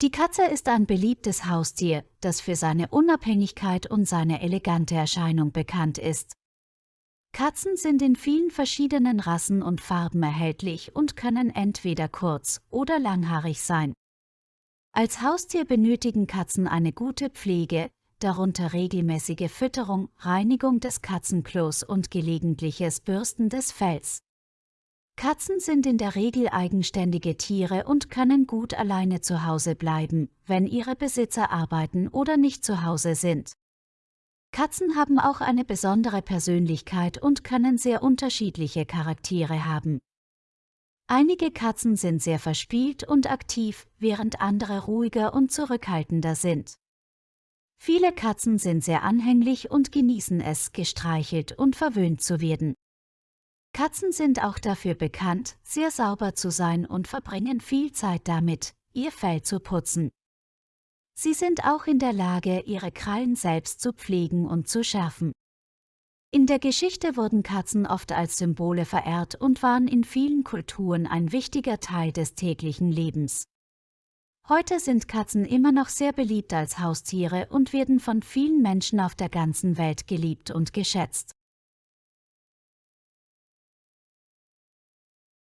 Die Katze ist ein beliebtes Haustier, das für seine Unabhängigkeit und seine elegante Erscheinung bekannt ist. Katzen sind in vielen verschiedenen Rassen und Farben erhältlich und können entweder kurz oder langhaarig sein. Als Haustier benötigen Katzen eine gute Pflege, darunter regelmäßige Fütterung, Reinigung des Katzenklos und gelegentliches Bürsten des Fells. Katzen sind in der Regel eigenständige Tiere und können gut alleine zu Hause bleiben, wenn ihre Besitzer arbeiten oder nicht zu Hause sind. Katzen haben auch eine besondere Persönlichkeit und können sehr unterschiedliche Charaktere haben. Einige Katzen sind sehr verspielt und aktiv, während andere ruhiger und zurückhaltender sind. Viele Katzen sind sehr anhänglich und genießen es, gestreichelt und verwöhnt zu werden. Katzen sind auch dafür bekannt, sehr sauber zu sein und verbringen viel Zeit damit, ihr Fell zu putzen. Sie sind auch in der Lage, ihre Krallen selbst zu pflegen und zu schärfen. In der Geschichte wurden Katzen oft als Symbole verehrt und waren in vielen Kulturen ein wichtiger Teil des täglichen Lebens. Heute sind Katzen immer noch sehr beliebt als Haustiere und werden von vielen Menschen auf der ganzen Welt geliebt und geschätzt.